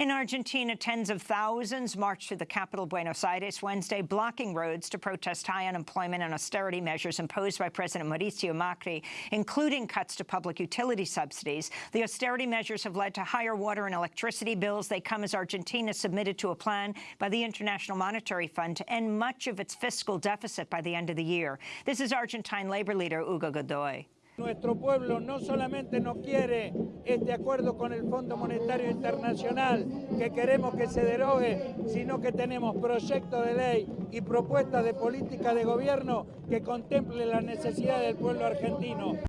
In Argentina, tens of thousands marched to the capital, Buenos Aires, Wednesday, blocking roads to protest high unemployment and austerity measures imposed by President Mauricio Macri, including cuts to public utility subsidies. The austerity measures have led to higher water and electricity bills. They come as Argentina submitted to a plan by the International Monetary Fund to end much of its fiscal deficit by the end of the year. This is Argentine labor leader Hugo Godoy. Nuestro pueblo no solamente no quiere este acuerdo con el Fondo Monetario Internacional, que queremos que se derogue, sino que tenemos proyectos de ley y propuestas de política de gobierno que contemple la necesidad del pueblo argentino.